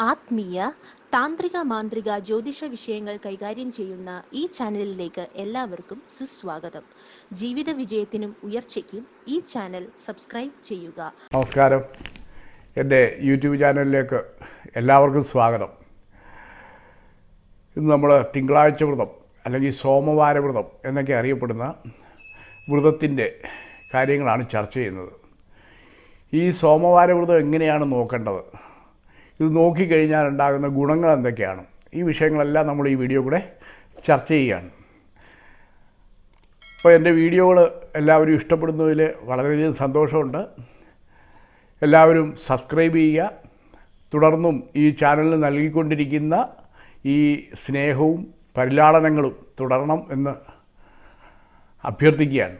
ആത്മീയ താന്ത്രിക മാന്ത്രിക ജ്യോതിഷ വിഷയങ്ങൾ കൈകാര്യം ചെയ്യുന്ന ഈ ചാനലിലേക്ക് എല്ലാവർക്കും സുസ്വാഗതം. ജീവിത വിജയത്തിനും ഉയർച്ചയ്ക്കും ഈ ചാനൽ സബ്സ്ക്രൈബ് ചെയ്യുക. നമസ്കാരം. എന്റെ യൂട്യൂബ് ചാനലിലേക്ക് എല്ലാവർക്കും സ്വാഗതം. ഇന്ന് നമ്മൾ തിങ്കളാഴ്ച വ്രതം അല്ലെങ്കിൽ സോമവാര വ്രതം എന്നൊക്കെ അറിയപ്പെടുന്ന വ്രതത്തിന്റെ കാര്യങ്ങളാണ് ചർച്ച ചെയ്യുന്നത്. ഈ സോമവാര വ്രതം എങ്ങനെയാണ് നോക്കേണ്ടത്? ഇത് നോക്കിക്കഴിഞ്ഞാൽ ഉണ്ടാകുന്ന ഗുണങ്ങൾ എന്തൊക്കെയാണ്? ഈ വിഷയങ്ങളെല്ലാം നമ്മൾ ഈ വീഡിയോ കൂടെ ചർച്ച ചെയ്യുകയാണ്. അപ്പോൾ എന്റെ വീഡിയോകൾ എല്ലാവരും ഇഷ്ടപ്പെടുന്നതിൽ വളരെയധികം സന്തോഷമുണ്ട്. എല്ലാവരും സബ്സ്ക്രൈബ് ചെയ്യുക. തുടർന്നും ഈ ചാനലിന് നൽകിക്കൊണ്ടിരിക്കുന്ന ഈ സ്നേഹവും പരിലാളനങ്ങളും തുടരണം എന്ന് അഭ്യർത്ഥിക്കുകയാണ്.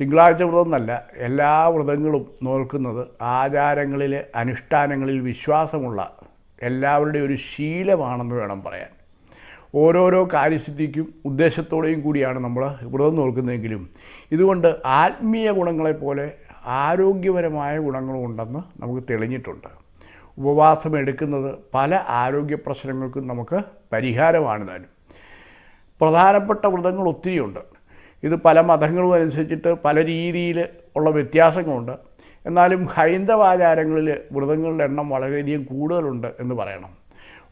തിങ്കളാഴ്ച വ്രതം എന്നല്ല എല്ലാ വ്രതങ്ങളും നോക്കുന്നത് ആചാരങ്ങളിൽ അനുഷ്ഠാനങ്ങളിൽ വിശ്വാസമുള്ള എല്ലാവരുടെയും ഒരു ശീലമാണെന്ന് വേണം പറയാൻ. ഓരോരോ കാര്യസിദ്ധിക്കും ഉദ്ദേശത്തോടെയും കൂടിയാണ് നമ്മൾ വ്രതം നോക്കുന്നതെങ്കിലും ഇതുകൊണ്ട് ആത്മീയ ഗുണങ്ങളെപ്പോലെ ആരോഗ്യപരമായ ഗുണങ്ങളും ഉണ്ടെന്ന് നമുക്ക് തെളിഞ്ഞിട്ടുണ്ട്. ഉപവാസം എടുക്കുന്നത് പല ആരോഗ്യ പ്രശ്നങ്ങൾക്കും നമുക്ക് പരിഹാരമാണ് താനും പ്രധാനപ്പെട്ട വ്രതങ്ങൾ ഒത്തിരിയുണ്ട്. ഇത് പല മതങ്ങളും അനുസരിച്ചിട്ട് പല രീതിയിൽ ഉള്ള വ്യത്യാസങ്ങളുണ്ട്. എന്നാലും ഹൈന്ദവാചാരങ്ങളിൽ വ്രതങ്ങളുടെ എണ്ണം വളരെയധികം കൂടുതലുണ്ട് എന്ന് പറയണം.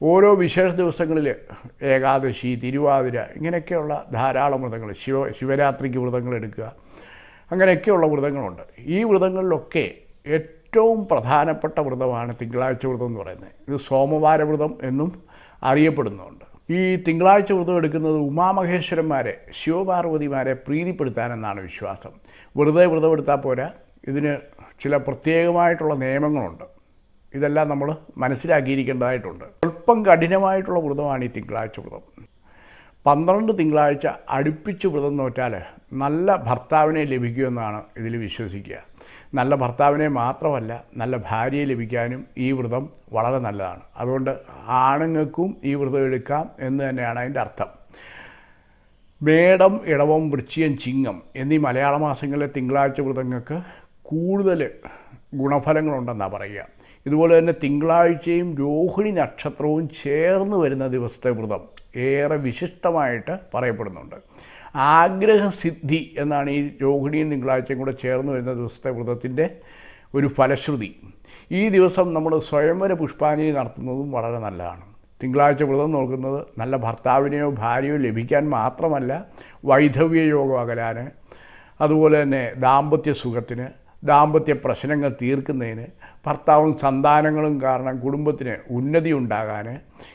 ഓരോ വിശേഷ ദിവസങ്ങളിൽ ഏകാദശി തിരുവാതിര ഇങ്ങനെയൊക്കെയുള്ള ധാരാളം വ്രതങ്ങൾ ശിവ ശിവരാത്രിക്ക് വ്രതങ്ങൾ എടുക്കുക അങ്ങനെയൊക്കെയുള്ള വ്രതങ്ങളുണ്ട്. ഈ വ്രതങ്ങളിലൊക്കെ ഏറ്റവും പ്രധാനപ്പെട്ട വ്രതമാണ് തിങ്കളാഴ്ച വ്രതം എന്ന് പറയുന്നത്. ഇത് സോമവാര വ്രതം എന്നും അറിയപ്പെടുന്നുണ്ട്. ഈ തിങ്കളാഴ്ച വ്രതം എടുക്കുന്നത് ഉമാമഹേശ്വരന്മാരെ ശിവപാർവതിമാരെ പ്രീതിപ്പെടുത്താനെന്നാണ് വിശ്വാസം. വെറുതെ വ്രതം എടുത്താൽ പോരാ. ഇതിന് ചില പ്രത്യേകമായിട്ടുള്ള നിയമങ്ങളുണ്ട്. ഇതെല്ലാം നമ്മൾ മനസ്സിലാക്കിയിരിക്കേണ്ടതായിട്ടുണ്ട്. അല്പം കഠിനമായിട്ടുള്ള വ്രതമാണ് ഈ തിങ്കളാഴ്ച വ്രതം. പന്ത്രണ്ട് തിങ്കളാഴ്ച അടുപ്പിച്ച് വ്രതം നോറ്റാൽ നല്ല ഭർത്താവിനെ ലഭിക്കുമെന്നാണ് ഇതിൽ വിശ്വസിക്കുക. നല്ല ഭർത്താവിനെ മാത്രമല്ല നല്ല ഭാര്യയെ ലഭിക്കാനും ഈ വ്രതം വളരെ നല്ലതാണ്. അതുകൊണ്ട് ആണുങ്ങൾക്കും ഈ വ്രതം എടുക്കാം എന്ന് തന്നെയാണ് അതിന്റെ അർത്ഥം. മേടം ഇടവം വൃശ്ചികം ചിങ്ങം എന്നീ മലയാള മാസങ്ങളിലെ തിങ്കളാഴ്ച വ്രതങ്ങൾക്ക് കൂടുതൽ ഗുണഫലങ്ങളുണ്ടെന്നാണ് പറയുക. ഇതുപോലെ തന്നെ തിങ്കളാഴ്ചയും രോഹിണി നക്ഷത്രവും ചേർന്ന് വരുന്ന ദിവസത്തെ വ്രതം ഏറെ വിശിഷ്ടമായിട്ട് പറയപ്പെടുന്നുണ്ട്. ആഗ്രഹസിദ്ധി എന്നാണ് ഈ രോഹിണിയും തിങ്കളാഴ്ചയും കൂടെ ചേർന്ന് വരുന്ന ദിവസത്തെ വ്രതത്തിന്റെ ഒരു ഫലശ്രുതി. ഈ ദിവസം നമ്മൾ സ്വയംവര പുഷ്പാഞ്ജലി നടത്തുന്നതും വളരെ നല്ലതാണ്. തിങ്കളാഴ്ച വ്രതം നോക്കുന്നത് നല്ല ഭർത്താവിനെയോ ഭാര്യയോ ലഭിക്കാൻ മാത്രമല്ല വൈധവ്യ യോഗം അകലാൻ അതുപോലെ തന്നെ ദാമ്പത്യ സുഖത്തിന് ദാമ്പത്യ പ്രശ്നങ്ങൾ തീർക്കുന്നതിന് ഭർത്താവും സന്താനങ്ങളും കാരണം കുടുംബത്തിന് ഉന്നതി ഉണ്ടാകാൻ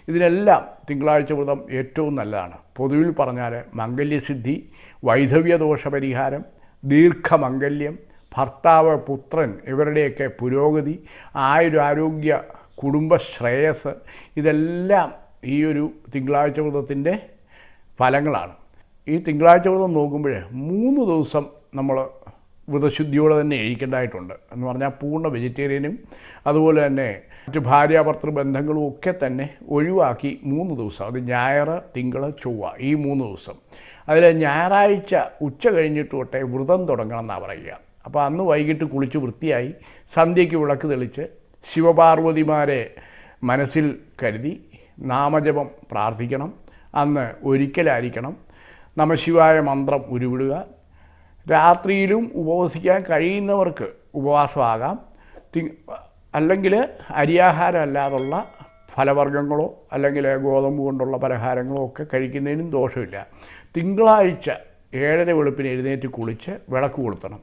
ഇതിനെല്ലാം തിങ്കളാഴ്ച വ്രതം ഏറ്റവും നല്ലതാണ്. പൊതുവിൽ പറഞ്ഞാൽ മംഗല്യസിദ്ധി വൈധവ്യദോഷ പരിഹാരം ദീർഘമംഗല്യം ഭർത്താവ് പുത്രൻ ഇവരുടെയൊക്കെ പുരോഗതി ആയുരാരോഗ്യ കുടുംബശ്രേയസ് ഇതെല്ലാം ഈ ഒരു തിങ്കളാഴ്ച വ്രതത്തിന്റെ ഫലങ്ങളാണ്. ഈ തിങ്കളാഴ്ച വ്രതം നോക്കുമ്പോൾ മൂന്ന് ദിവസം നമ്മൾ വ്രതശുദ്ധിയോടെ തന്നെ ഇരിക്കേണ്ടതായിട്ടുണ്ട്. എന്ന് പറഞ്ഞാൽ പൂർണ വെജിറ്റേറിയനും അതുപോലെ തന്നെ മറ്റ് ഭാര്യാഭർത്തൃ ബന്ധങ്ങളും ഒക്കെ തന്നെ ഒഴിവാക്കി മൂന്ന് ദിവസം. അത് ഞായർ തിങ്കൾ ചൊവ്വ ഈ മൂന്ന് ദിവസം. അതിൽ ഞായറാഴ്ച ഉച്ച കഴിഞ്ഞിട്ട് തൊട്ടേ വ്രതം തുടങ്ങണം എന്നാണ് പറയുക. അപ്പോൾ അന്ന് വൈകിട്ട് കുളിച്ച് വൃത്തിയായി സന്ധ്യയ്ക്ക് വിളക്ക് തെളിച്ച് ശിവപാർവതിമാരെ മനസ്സിൽ കരുതി നാമജപം പ്രാർത്ഥിക്കണം. അന്ന് ഒരിക്കലായിരിക്കണം. നമശിവായ മന്ത്രം ഉരുവിടുക. രാത്രിയിലും ഉപവസിക്കാൻ കഴിയുന്നവർക്ക് ഉപവാസമാകാം. അല്ലെങ്കിൽ അരിയാഹാരം അല്ലാതുള്ള ഫലവർഗങ്ങളോ അല്ലെങ്കിൽ ഗോതമ്പ് കൊണ്ടുള്ള പലഹാരങ്ങളോ ഒക്കെ കഴിക്കുന്നതിനും ദോഷമില്ല. തിങ്കളാഴ്ച ഏഴര വെളുപ്പിന് എഴുന്നേറ്റ് കുളിച്ച് വിളക്ക് കൊളുത്തണം.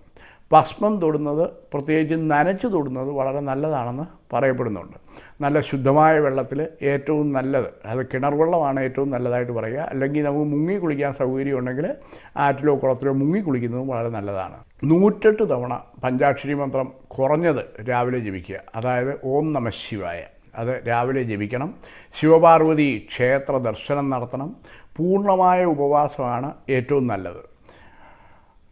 ഭസ്മം തൊടുന്നത് പ്രത്യേകിച്ച് നനച്ച് തൊടുന്നത് വളരെ നല്ലതാണെന്ന് പറയപ്പെടുന്നുണ്ട്. നല്ല ശുദ്ധമായ വെള്ളത്തിൽ ഏറ്റവും നല്ലത്. അത് കിണർ വെള്ളമാണ് ഏറ്റവും നല്ലതായിട്ട് പറയുക. അല്ലെങ്കിൽ നമുക്ക് മുങ്ങി കുളിക്കാൻ സൗകര്യം ഉണ്ടെങ്കിൽ ആറ്റിലോ കുളത്തിലോ മുങ്ങി കുളിക്കുന്നതും വളരെ നല്ലതാണ്. നൂറ്റെട്ട് തവണ പഞ്ചാക്ഷരി മന്ത്രം കുറഞ്ഞത് രാവിലെ ജപിക്കുക. അതായത് ഓം നമ ശിവായ. അത് രാവിലെ ജപിക്കണം. ശിവപാർവതി ക്ഷേത്ര ദർശനം നടത്തണം. പൂർണമായ ഉപവാസമാണ് ഏറ്റവും നല്ലത്.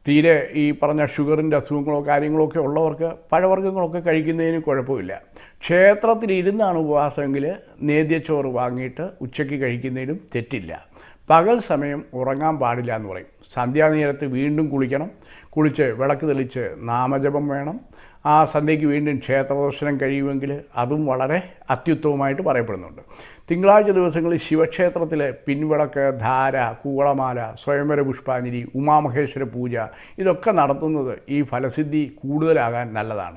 തീരെ ഈ പറഞ്ഞ ഷുഗറിന്റെ അസുഖങ്ങളോ കാര്യങ്ങളോ ഒക്കെ ഉള്ളവർക്ക് പഴവർഗങ്ങളൊക്കെ കഴിക്കുന്നതിന് കുഴപ്പമില്ല. ക്ഷേത്രത്തിൽ ഇരുന്നാണ് ഉപവാസമെങ്കിൽ നേദ്യച്ചോറ് വാങ്ങിയിട്ട് ഉച്ചയ്ക്ക് കഴിക്കുന്നതിലും തെറ്റില്ല. പകൽ സമയം ഉറങ്ങാൻ പാടില്ല എന്ന് പറയും. സന്ധ്യാനേരത്ത് വീണ്ടും കുളിക്കണം. കുളിച്ച് വിളക്ക് തെളിച്ച് നാമജപം വേണം. ആ സന്ധ്യയ്ക്ക് വീണ്ടും ക്ഷേത്രദർശനം കഴിയുമെങ്കിൽ അതും വളരെ അത്യുത്തമമായിട്ട് പറയപ്പെടുന്നുണ്ട്. തിങ്കളാഴ്ച ദിവസങ്ങളിൽ ശിവക്ഷേത്രത്തിലെ പിൻവിളക്ക് ധാര കൂവളമാല സ്വയംവര പുഷ്പാഞ്ജലി ഉമാമഹേശ്വര പൂജ ഇതൊക്കെ നടത്തുന്നത് ഈ ഫലസിദ്ധി കൂടുതലാകാൻ നല്ലതാണ്.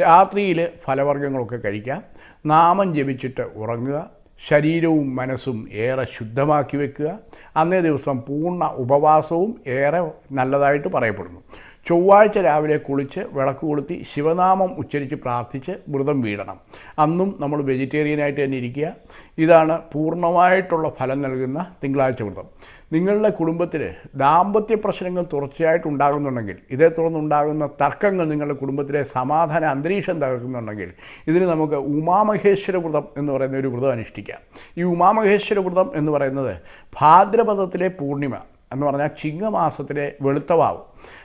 രാത്രിയിൽ ഫലവർഗങ്ങളൊക്കെ കഴിക്കാം. നാമം ജപിച്ചിട്ട് ഉറങ്ങുക. ശരീരവും മനസ്സും ഏറെ ശുദ്ധമാക്കി വെക്കുക. അന്നേ ദിവസം പൂർണ ഉപവാസവും ഏറെ നല്ലതായിട്ട് പറയപ്പെടുന്നു. ചൊവ്വാഴ്ച രാവിലെ കുളിച്ച് വിളക്ക് കൊളുത്തി ശിവനാമം ഉച്ചരിച്ച് പ്രാർത്ഥിച്ച് വ്രതം വീടണം. അന്നും നമ്മൾ വെജിറ്റേറിയനായിട്ട് തന്നെ ഇരിക്കുക. ഇതാണ് പൂർണമായിട്ടുള്ള ഫലം നൽകുന്ന തിങ്കളാഴ്ച വ്രതം. നിങ്ങളുടെ കുടുംബത്തിൽ ദാമ്പത്യ പ്രശ്നങ്ങൾ തുടർച്ചയായിട്ട് ഉണ്ടാകുന്നുണ്ടെങ്കിൽ ഇതേ തുടർന്നുണ്ടാകുന്ന തർക്കങ്ങൾ നിങ്ങളുടെ കുടുംബത്തിലെ സമാധാന അന്തരീക്ഷം തകർക്കുന്നുണ്ടെങ്കിൽ ഇതിന് നമുക്ക് ഉമാമഹേശ്വര വ്രതം എന്ന് പറയുന്ന ഒരു വ്രതം അനുഷ്ഠിക്കാം. ഈ ഉമാമഹേശ്വര വ്രതം എന്ന് പറയുന്നത് ഭാദ്രപദത്തിലെ പൂർണിമ എന്ന് പറഞ്ഞാൽ ചിങ്ങമാസത്തിലെ വെളുത്തവാവ്.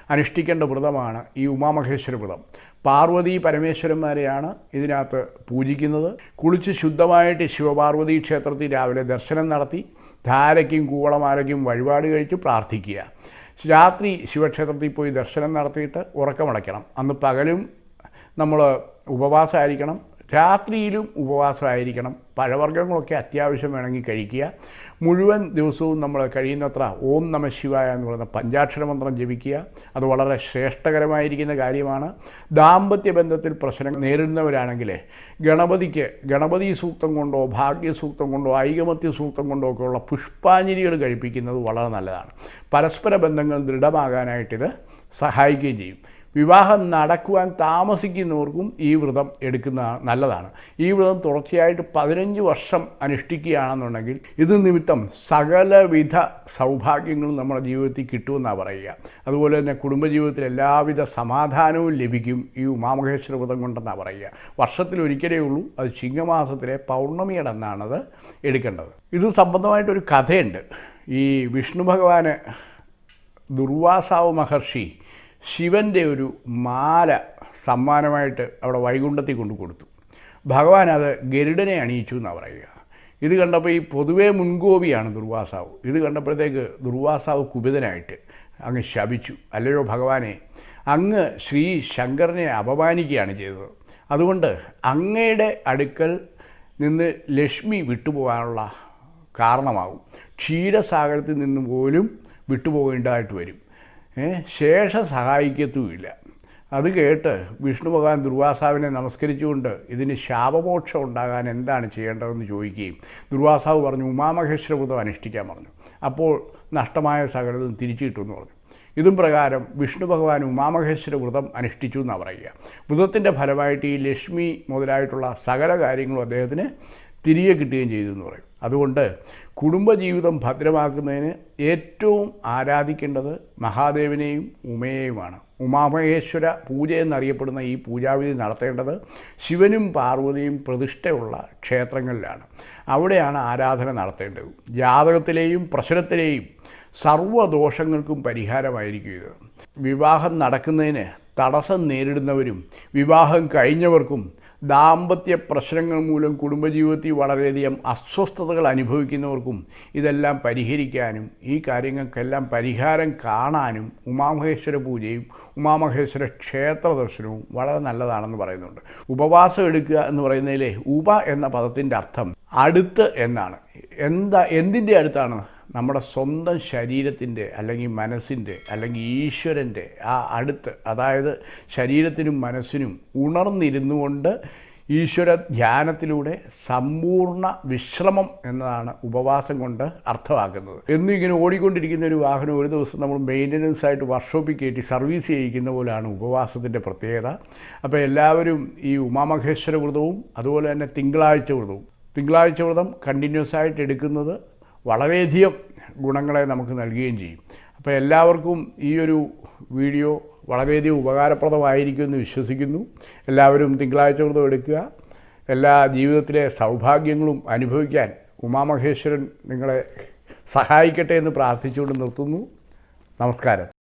അനുഷ്ഠിക്കേണ്ട വ്രതമാണ് ഈ ഉമാമഹേശ്വര വ്രതം. പാർവതി പരമേശ്വരന്മാരെയാണ് ഇതിനകത്ത് പൂജിക്കുന്നത്. കുളിച്ച് ശുദ്ധമായിട്ട് ശിവപാർവതി ക്ഷേത്രത്തിൽ രാവിലെ ദർശനം നടത്തി ധാരയ്ക്കും കൂവളമാലയ്ക്കും വഴിപാട് കഴിച്ച് പ്രാർത്ഥിക്കുക. രാത്രി ശിവക്ഷേത്രത്തിൽ പോയി ദർശനം നടത്തിയിട്ട് ഉറക്കമടയ്ക്കണം. അന്ന് പകലും നമ്മൾ ഉപവാസമായിരിക്കണം. രാത്രിയിലും ഉപവാസമായിരിക്കണം. പഴവർഗങ്ങളൊക്കെ അത്യാവശ്യം വേണമെങ്കിൽ കഴിക്കുക. മുഴുവൻ ദിവസവും നമ്മൾ കഴിയുന്നത്ര ഓം നമ ശിവായ എന്ന് പറയുന്ന പഞ്ചാക്ഷര മന്ത്രം ജപിക്കുക. അത് വളരെ ശ്രേഷ്ഠകരമായിരിക്കുന്ന കാര്യമാണ്. ദാമ്പത്യ ബന്ധത്തിൽ പ്രശ്നങ്ങൾ നേരിടുന്നവരാണെങ്കിൽ ഗണപതിക്ക് ഗണപതി സൂക്തം കൊണ്ടോ ഭാഗ്യസൂക്തം കൊണ്ടോ ഐകമത്യ സൂക്തം കൊണ്ടോ ഒക്കെയുള്ള പുഷ്പാഞ്ജലികൾ കഴിപ്പിക്കുന്നത് വളരെ നല്ലതാണ്. പരസ്പര ബന്ധങ്ങൾ ദൃഢമാകാനായിട്ടിത് സഹായിക്കുകയും ചെയ്യും. വിവാഹം നടക്കുവാൻ താമസിക്കുന്നവർക്കും ഈ വ്രതം എടുക്കുന്ന നല്ലതാണ്. ഈ വ്രതം തുടർച്ചയായിട്ട് പതിനഞ്ച് വർഷം അനുഷ്ഠിക്കുകയാണെന്നുണ്ടെങ്കിൽ ഇത് നിമിത്തം സകലവിധ സൗഭാഗ്യങ്ങളും നമ്മുടെ ജീവിതത്തിൽ കിട്ടുമെന്നാണ് പറയുക. അതുപോലെ തന്നെ കുടുംബജീവിതത്തിൽ എല്ലാവിധ സമാധാനവും ലഭിക്കും ഈ ഉമാമഹേശ്വര വ്രതം കൊണ്ടെന്നാണ് പറയുക. വർഷത്തിൽ ഒരിക്കലേ ഉള്ളൂ അത് ചിങ്ങമാസത്തിലെ പൗർണമിയുടെ അന്നാണത് എടുക്കേണ്ടത്. ഇത് സംബന്ധമായിട്ടൊരു കഥയുണ്ട്. ഈ വിഷ്ണു ഭഗവാന് ദുർവാസാവ് മഹർഷി ശിവന്റെ ഒരു മാല സമ്മാനമായിട്ട് അവിടെ വൈകുണ്ഠത്തിൽ കൊണ്ടു കൊടുത്തു. ഭഗവാൻ അത് ഗരുഡനെ അണിയിച്ചു എന്നാണ് പറയുക. ഇത് കണ്ടപ്പോൾ ഈ പൊതുവേ മുൻകോപിയാണ് ദുർവാസാവ്. ഇത് കണ്ടപ്പോഴത്തേക്ക് ദുർവാസാവ് കുപിതനായിട്ട് അങ്ങ് ശപിച്ചു. അല്ലയോ ഭഗവാനെ അങ്ങ് ശ്രീ ശങ്കരനെ അപമാനിക്കുകയാണ് ചെയ്തത്. അതുകൊണ്ട് അങ്ങയുടെ അടുക്കൽ നിന്ന് ലക്ഷ്മി വിട്ടുപോകാനുള്ള കാരണമാകും. ക്ഷീരസാഗരത്തിൽ നിന്ന് പോലും വിട്ടുപോകേണ്ടതായിട്ട് വരും. ശേഷം സഹായിക്കത്തുമില്ല. അത് കേട്ട് വിഷ്ണു ഭഗവാൻ ദുർവാസാവിനെ നമസ്കരിച്ചുകൊണ്ട് ഇതിന് ശാപമോക്ഷം ഉണ്ടാകാൻ എന്താണ് ചെയ്യേണ്ടതെന്ന് ചോദിക്കുകയും ദുർവാസാവ് പറഞ്ഞു ഉമാമഹേശ്വര വ്രതം അനുഷ്ഠിക്കാൻ പറഞ്ഞു. അപ്പോൾ നഷ്ടമായ സകലതും തിരിച്ചു കിട്ടുമെന്ന് പറഞ്ഞു. ഇതും പ്രകാരം വിഷ്ണു ഭഗവാൻ ഉമാമഹേശ്വര വ്രതം അനുഷ്ഠിച്ചു എന്നാണ് പറയുക. വ്രതത്തിന്റെ ഫലമായിട്ട് ഈ ലക്ഷ്മി മുതലായിട്ടുള്ള സകല കാര്യങ്ങളും അദ്ദേഹത്തിന് തിരികെ കിട്ടുകയും ചെയ്തു എന്ന് പറയും. അതുകൊണ്ട് കുടുംബജീവിതം ഭദ്രമാക്കുന്നതിന് ഏറ്റവും ആരാധിക്കേണ്ടത് മഹാദേവനെയും ഉമയെയുമാണ്. ഉമാമഹേശ്വര പൂജ എന്നറിയപ്പെടുന്ന ഈ പൂജാവിധി നടത്തേണ്ടത് ശിവനും പാർവതിയും പ്രതിഷ്ഠയുള്ള ക്ഷേത്രങ്ങളിലാണ്. അവിടെയാണ് ആരാധന നടത്തേണ്ടത്. ജാതകത്തിലെയും പ്രശ്നത്തിലെയും സർവദോഷങ്ങൾക്കും പരിഹാരമായിരിക്കും ഇത്. വിവാഹം നടക്കുന്നതിന് തടസ്സം നേരിടുന്നവരും വിവാഹം കഴിഞ്ഞവർക്കും ദാമ്പത്യ പ്രശ്നങ്ങൾ മൂലം കുടുംബജീവിതത്തിൽ വളരെയധികം അസ്വസ്ഥതകൾ അനുഭവിക്കുന്നവർക്കും ഇതെല്ലാം പരിഹരിക്കാനും ഈ കാര്യങ്ങൾക്കെല്ലാം പരിഹാരം കാണാനും ഉമാമഹേശ്വര പൂജയും ഉമാമഹേശ്വര ക്ഷേത്ര ദർശനവും വളരെ നല്ലതാണെന്ന് പറയുന്നുണ്ട്. ഉപവാസം എടുക്കുക എന്ന് പറയുന്നതിലെ ഉപ എന്ന പദത്തിന്റെ അർത്ഥം അടുത്ത് എന്നാണ്. എന്താ എന്തിന്റെ അടുത്താണ്? നമ്മുടെ സ്വന്തം ശരീരത്തിന്റെ അല്ലെങ്കിൽ മനസ്സിന്റെ അല്ലെങ്കിൽ ഈശ്വരന്റെ ആ അടുത്ത് അതായത് ശരീരത്തിനും മനസ്സിനും ഉണർന്നിരുന്നു കൊണ്ട് ഈശ്വര ധ്യാനത്തിലൂടെ സമ്പൂർണ വിശ്രമം എന്നതാണ് ഉപവാസം കൊണ്ട് അർത്ഥമാക്കുന്നത്. എന്നും ഇങ്ങനെ ഓടിക്കൊണ്ടിരിക്കുന്ന ഒരു വാഹനം ഒരു ദിവസം നമ്മൾ മെയിന്റനൻസ് ആയിട്ട് വർക്ക്ഷോപ്പിൽ കയറ്റി സർവീസ് ചെയ്യിക്കുന്ന പോലെയാണ് ഉപവാസത്തിന്റെ പ്രത്യേകത. അപ്പോൾ എല്ലാവരും ഈ ഉമാമഹേശ്വര വ്രതവും അതുപോലെ തന്നെ തിങ്കളാഴ്ച വ്രതവും. തിങ്കളാഴ്ച വ്രതം കണ്ടിന്യൂസ് ആയിട്ട് എടുക്കുന്നത് വളരെയധികം ഗുണങ്ങളെ നമുക്ക് നൽകുകയും ചെയ്യും. അപ്പോൾ എല്ലാവർക്കും ഈ ഒരു വീഡിയോ വളരെയധികം ഉപകാരപ്രദമായിരിക്കുമെന്ന് വിശ്വസിക്കുന്നു. എല്ലാവരും തിങ്കളാഴ്ച വ്രതം എടുക്കുക. എല്ലാ ജീവിതത്തിലെ സൗഭാഗ്യങ്ങളും അനുഭവിക്കാൻ ഉമാമഹേശ്വരൻ നിങ്ങളെ സഹായിക്കട്ടെ എന്ന് പ്രാർത്ഥിച്ചുകൊണ്ട് നിർത്തുന്നു. നമസ്കാരം.